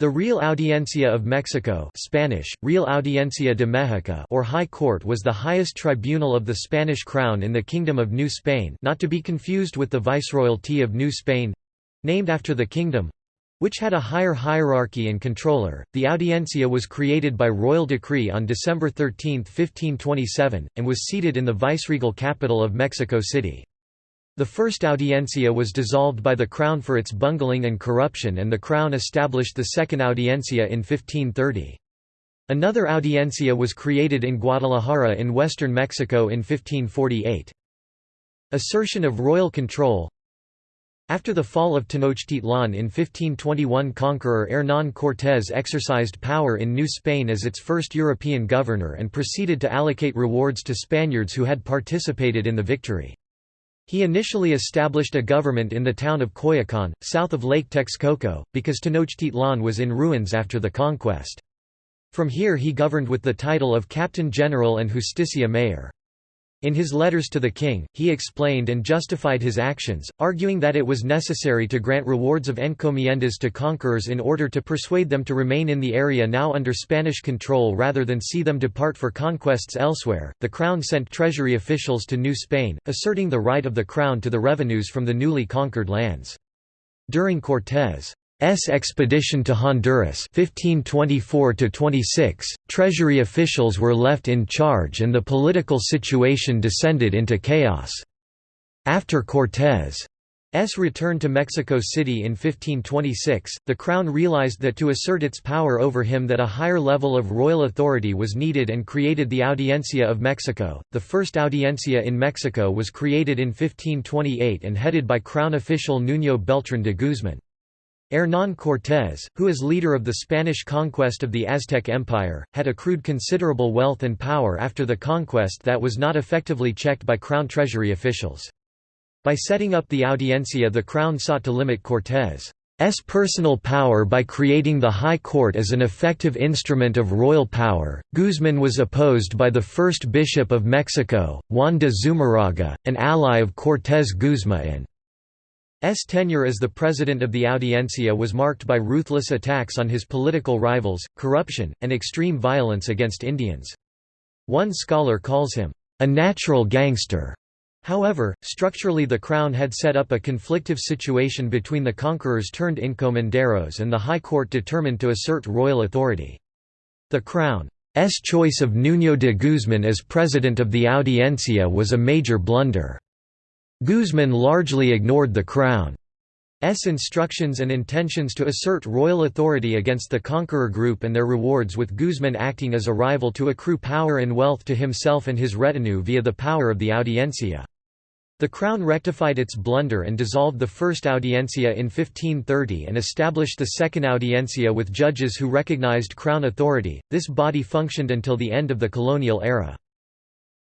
The Real Audiencia of Mexico Spanish, Real Audiencia de México or High Court was the highest tribunal of the Spanish crown in the Kingdom of New Spain not to be confused with the Viceroyalty of New Spain—named after the kingdom, which had a higher hierarchy and controller. The Audiencia was created by royal decree on December 13, 1527, and was seated in the viceregal capital of Mexico City. The first audiencia was dissolved by the Crown for its bungling and corruption and the Crown established the second audiencia in 1530. Another audiencia was created in Guadalajara in western Mexico in 1548. Assertion of royal control After the fall of Tenochtitlan in 1521 conqueror Hernán Cortés exercised power in New Spain as its first European governor and proceeded to allocate rewards to Spaniards who had participated in the victory. He initially established a government in the town of Coyoacán, south of Lake Texcoco, because Tenochtitlan was in ruins after the conquest. From here he governed with the title of Captain General and Justicia Mayor. In his letters to the king, he explained and justified his actions, arguing that it was necessary to grant rewards of encomiendas to conquerors in order to persuade them to remain in the area now under Spanish control rather than see them depart for conquests elsewhere. The crown sent treasury officials to New Spain, asserting the right of the crown to the revenues from the newly conquered lands. During Cortés' S expedition to Honduras 1524–26, treasury officials were left in charge and the political situation descended into chaos. After Cortés' return to Mexico City in 1526, the Crown realized that to assert its power over him that a higher level of royal authority was needed and created the Audiencia of Mexico. The first Audiencia in Mexico was created in 1528 and headed by Crown official Nuño Beltrán de Guzmán. Hernán Cortés, who as leader of the Spanish conquest of the Aztec Empire, had accrued considerable wealth and power after the conquest that was not effectively checked by crown treasury officials. By setting up the audiencia the crown sought to limit Cortés' personal power by creating the High Court as an effective instrument of royal power. Guzmán was opposed by the first bishop of Mexico, Juan de Zumarraga, an ally of Cortés Guzmán S tenure as the president of the Audiencia was marked by ruthless attacks on his political rivals, corruption, and extreme violence against Indians. One scholar calls him, "...a natural gangster." However, structurally the Crown had set up a conflictive situation between the conquerors turned encomenderos and the High Court determined to assert royal authority. The Crown's choice of Nuño de Guzmán as president of the Audiencia was a major blunder. Guzmán largely ignored the Crown's instructions and intentions to assert royal authority against the conqueror group and their rewards with Guzmán acting as a rival to accrue power and wealth to himself and his retinue via the power of the audiencia. The Crown rectified its blunder and dissolved the first audiencia in 1530 and established the second audiencia with judges who recognized Crown authority. This body functioned until the end of the colonial era.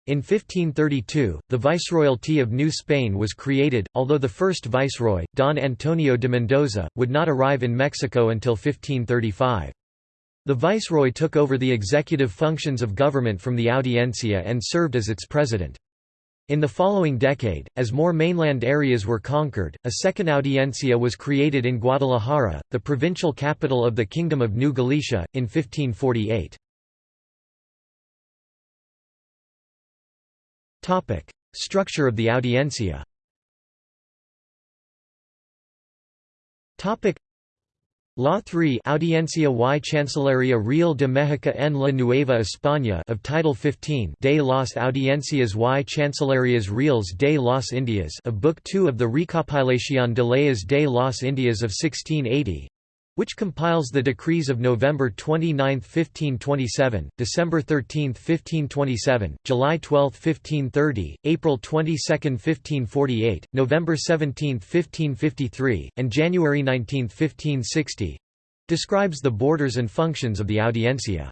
In 1532, the Viceroyalty of New Spain was created, although the first viceroy, Don Antonio de Mendoza, would not arrive in Mexico until 1535. The viceroy took over the executive functions of government from the Audiencia and served as its president. In the following decade, as more mainland areas were conquered, a second audiencia was created in Guadalajara, the provincial capital of the Kingdom of New Galicia, in 1548. Structure of the audiencia. Law 3 Audiencia y Chancillería Real de México en la Nueva España of Title 15 de las Audiencias y Chancillerías Reales de las Indias of Book 2 of the Recopilación de Leyes de las Indias of 1680 which compiles the decrees of November 29, 1527, December 13, 1527, July 12, 1530, April 22, 1548, November 17, 1553, and January 19, 1560 describes the borders and functions of the audiencia.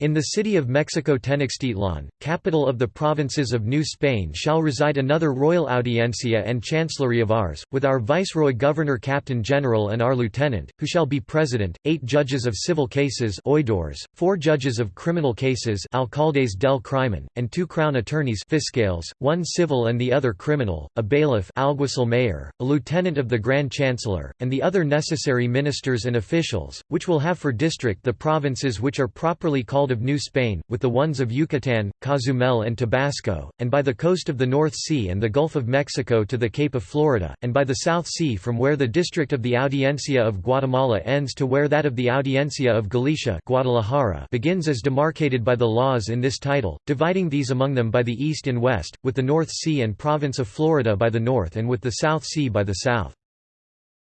In the city of Mexico Tenochtitlan, capital of the provinces of New Spain shall reside another royal audiencia and chancellery of ours, with our viceroy governor captain general and our lieutenant, who shall be president, eight judges of civil cases oidores, four judges of criminal cases alcaldes del crimen, and two crown attorneys fiscales, one civil and the other criminal, a bailiff alguacil mayor, a lieutenant of the grand chancellor, and the other necessary ministers and officials, which will have for district the provinces which are properly called of New Spain, with the ones of Yucatan, Cozumel and Tabasco, and by the coast of the North Sea and the Gulf of Mexico to the Cape of Florida, and by the South Sea from where the district of the Audiencia of Guatemala ends to where that of the Audiencia of Galicia Guadalajara begins as demarcated by the laws in this title, dividing these among them by the east and west, with the North Sea and province of Florida by the north and with the South Sea by the south.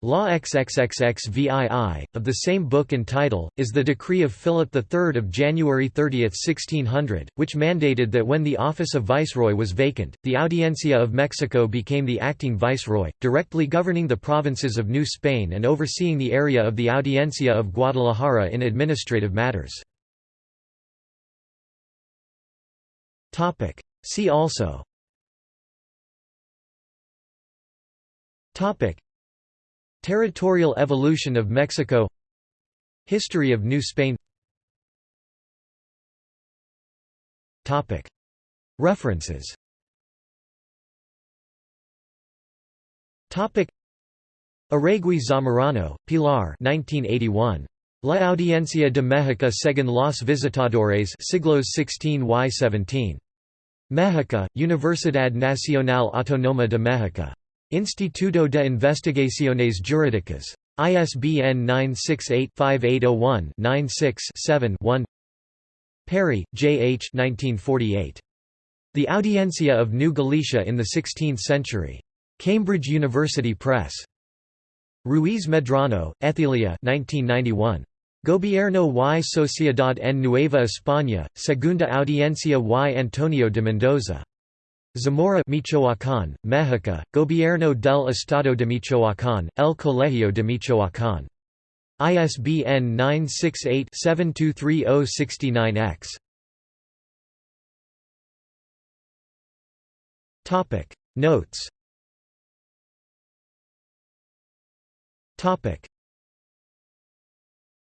Law XXXXVII, of the same book and title, is the decree of Philip III of January 30, 1600, which mandated that when the office of viceroy was vacant, the Audiencia of Mexico became the acting viceroy, directly governing the provinces of New Spain and overseeing the area of the Audiencia of Guadalajara in administrative matters. See also Territorial evolution of Mexico History of New Spain References Arregui Zamorano, Pilar 1981. La Audiencia de México según los visitadores siglos XVI-Y17. México, Universidad Nacional Autónoma de México. Instituto de Investigaciones Jurídicas. ISBN 968-5801-96-7-1 Parry, J. H. 1948. The Audiencia of New Galicia in the Sixteenth Century. Cambridge University Press. Ruiz Medrano, Ethelia 1991. Gobierno y Sociedad en Nueva España, Segunda Audiencia y Antonio de Mendoza. Zamora Michoacán, México, Gobierno del Estado de Michoacán, El Colegio de Michoacán. ISBN 968-723069-X. Notes